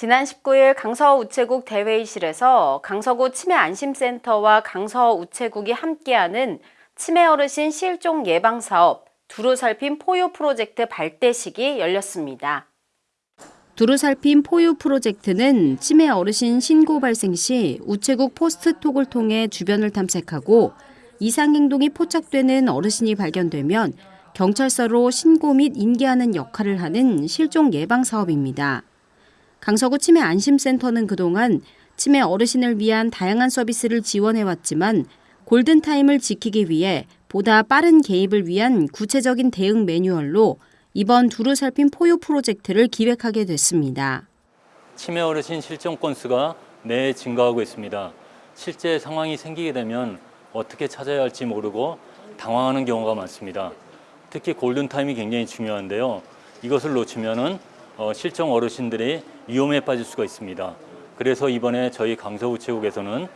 지난 19일 강서 우체국 대회의실에서 강서구 치매 안심센터와 강서 우체국이 함께하는 치매 어르신 실종 예방 사업 두루 살핀 포유 프로젝트 발대식이 열렸습니다. 두루 살핀 포유 프로젝트는 치매 어르신 신고 발생 시 우체국 포스트톡을 통해 주변을 탐색하고 이상 행동이 포착되는 어르신이 발견되면 경찰서로 신고 및 인계하는 역할을 하는 실종 예방 사업입니다. 강서구 치매 안심센터는 그동안 치매 어르신을 위한 다양한 서비스를 지원해왔지만 골든타임을 지키기 위해 보다 빠른 개입을 위한 구체적인 대응 매뉴얼로 이번 두루 살핀 포유 프로젝트를 기획하게 됐습니다. 치매 어르신 실종 건수가 매해 증가하고 있습니다. 실제 상황이 생기게 되면 어떻게 찾아야 할지 모르고 당황하는 경우가 많습니다. 특히 골든타임이 굉장히 중요한데요. 이것을 놓치면은 어, 실종 어르신들이 위험에 빠질 수가 있습니다. 그래서 이번에 저희 강서우체국에서는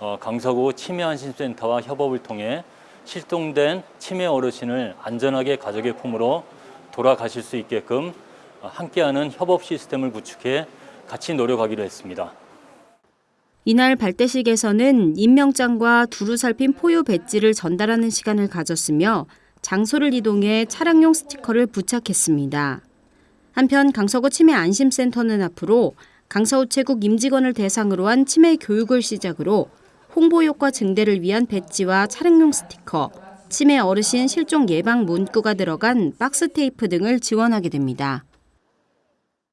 어, 강서구 치매안심센터와 협업을 통해 실종된 치매 어르신을 안전하게 가족의 품으로 돌아가실 수 있게끔 어, 함께하는 협업 시스템을 구축해 같이 노력하기로 했습니다. 이날 발대식에서는 임명장과 두루 살핀 포유 배지를 전달하는 시간을 가졌으며 장소를 이동해 차량용 스티커를 부착했습니다. 한편 강서구 치매 안심센터는 앞으로 강서우체국 임직원을 대상으로 한 치매 교육을 시작으로 홍보 효과 증대를 위한 배지와 차량용 스티커, 치매 어르신 실종 예방 문구가 들어간 박스 테이프 등을 지원하게 됩니다.